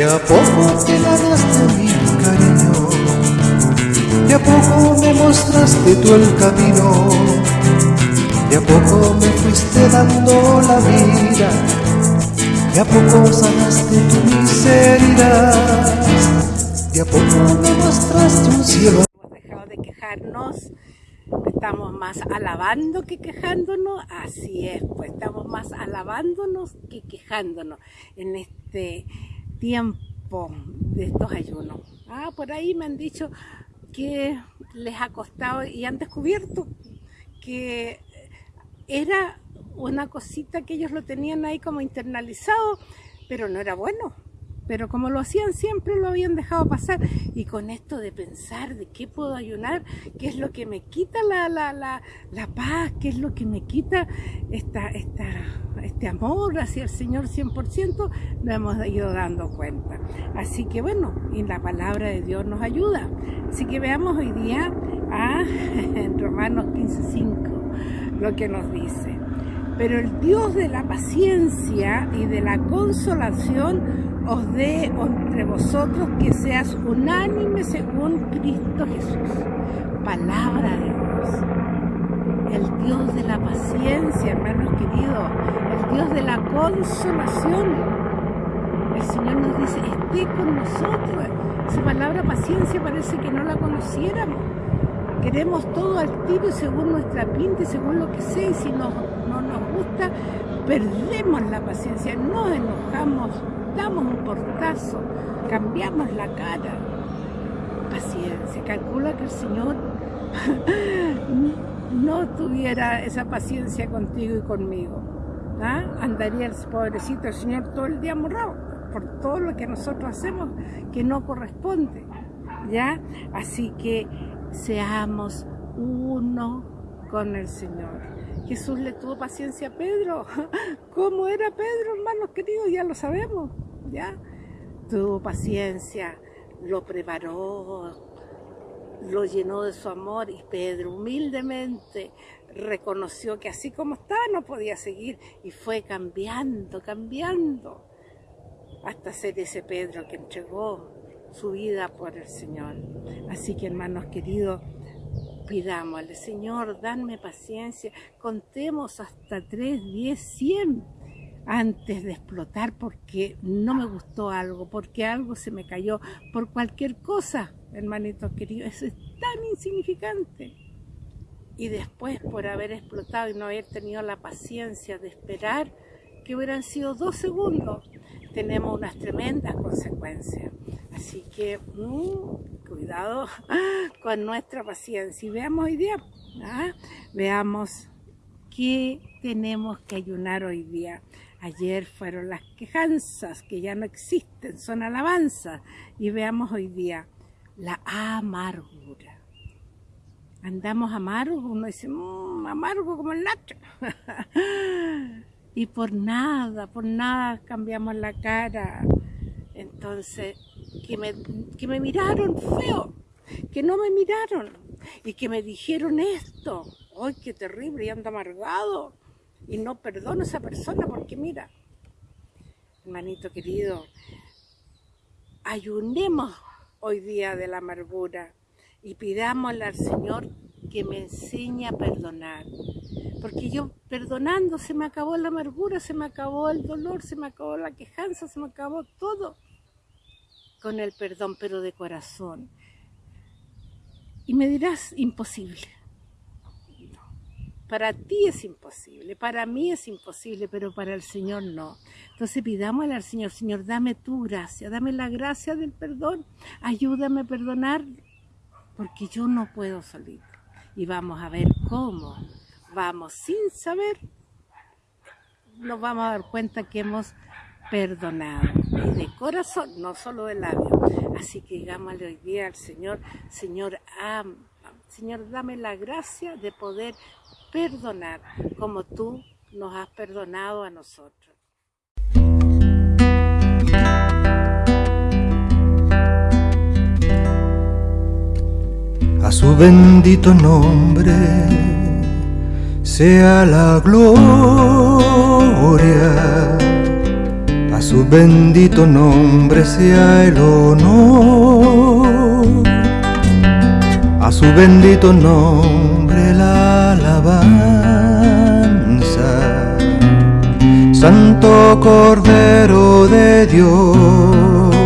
De a poco te ganaste mi cariño, de a poco me mostraste tú el camino, de a poco me fuiste dando la vida, de a poco sanaste tu miseria, de a poco me mostraste un cielo. Hemos dejado de quejarnos. Estamos más alabando que quejándonos, así es, pues estamos más alabándonos que quejándonos. En este tiempo de estos ayunos. Ah, por ahí me han dicho que les ha costado y han descubierto que era una cosita que ellos lo tenían ahí como internalizado, pero no era bueno pero como lo hacían siempre lo habían dejado pasar y con esto de pensar de qué puedo ayunar, qué es lo que me quita la, la, la, la paz, qué es lo que me quita esta, esta, este amor hacia el Señor 100%, nos hemos ido dando cuenta. Así que bueno, y la palabra de Dios nos ayuda. Así que veamos hoy día a en Romanos 15.5 lo que nos dice. Pero el Dios de la paciencia y de la consolación os dé entre vosotros que seas unánime según Cristo Jesús. Palabra de Dios. El Dios de la paciencia, hermanos queridos. El Dios de la consolación. El Señor nos dice, esté con nosotros. Esa palabra paciencia parece que no la conociéramos. Queremos todo al tiro y según nuestra pinta y según lo que sea. Y si no, no nos gusta, perdemos la paciencia, nos enojamos, damos un portazo, cambiamos la cara. Paciencia, calcula que el Señor no tuviera esa paciencia contigo y conmigo. ¿ah? Andaría el pobrecito el Señor todo el día morrado por todo lo que nosotros hacemos que no corresponde. ¿ya? Así que seamos uno con el Señor. Jesús le tuvo paciencia a Pedro. ¿Cómo era Pedro, hermanos queridos? Ya lo sabemos. ¿ya? Tuvo paciencia, lo preparó, lo llenó de su amor y Pedro humildemente reconoció que así como estaba no podía seguir y fue cambiando, cambiando hasta ser ese Pedro que entregó su vida por el Señor. Así que hermanos queridos, pidámosle, Señor, danme paciencia, contemos hasta tres, diez, cien antes de explotar porque no me gustó algo, porque algo se me cayó, por cualquier cosa, hermanito querido, eso es tan insignificante. Y después por haber explotado y no haber tenido la paciencia de esperar, que hubieran sido dos segundos, tenemos unas tremendas consecuencias. Así que mm, cuidado con nuestra paciencia. Y veamos hoy día, ¿ah? veamos qué tenemos que ayunar hoy día. Ayer fueron las quejanzas, que ya no existen, son alabanzas. Y veamos hoy día la amargura. Andamos amargos, uno dice, mmm, amargo como el nacho. y por nada, por nada cambiamos la cara. Entonces, que me, que me miraron feo, que no me miraron y que me dijeron esto. ¡Ay, qué terrible! Y anda amargado y no perdono a esa persona porque mira, hermanito querido, ayunemos hoy día de la amargura y pidámosle al Señor que me enseñe a perdonar. Porque yo perdonando se me acabó la amargura, se me acabó el dolor, se me acabó la quejanza, se me acabó todo con el perdón, pero de corazón. Y me dirás, imposible. Para ti es imposible, para mí es imposible, pero para el Señor no. Entonces pidámosle al Señor, Señor, dame tu gracia, dame la gracia del perdón, ayúdame a perdonar, porque yo no puedo salir. Y vamos a ver cómo vamos sin saber, nos vamos a dar cuenta que hemos perdonado. Y de corazón, no solo de labios. Así que digámosle hoy día al Señor, Señor, Señor, dame la gracia de poder perdonar como tú nos has perdonado a nosotros. A su bendito nombre sea la gloria A su bendito nombre sea el honor. A su bendito nombre la alabanza. Santo Cordero de Dios.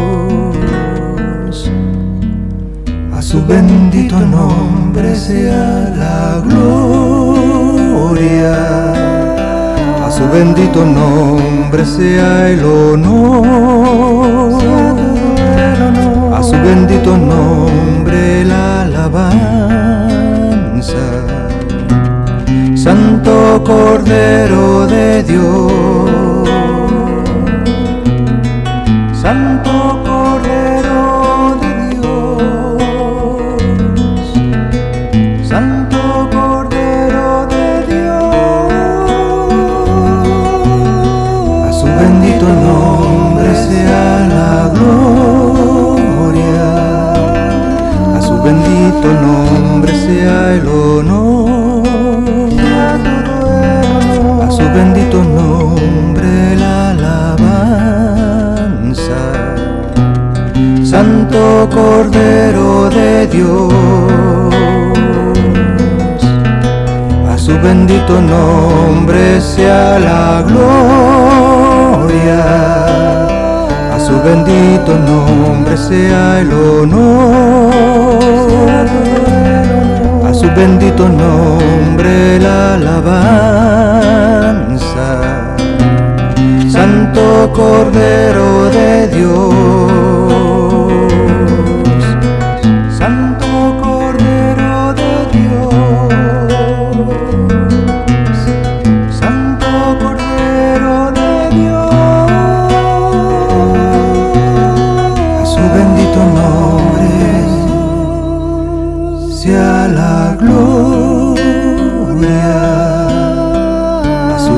A su bendito nombre sea la gloria su bendito nombre sea el honor, a su bendito nombre la alabanza. Santo Cordero de Dios, Cordero de Dios, a su bendito nombre sea la gloria, a su bendito nombre sea el honor, a su bendito nombre la alabanza. Santo Cordero de Dios,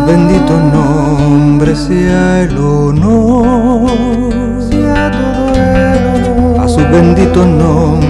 bendito nombre sea el honor, sea todo el honor, a su bendito nombre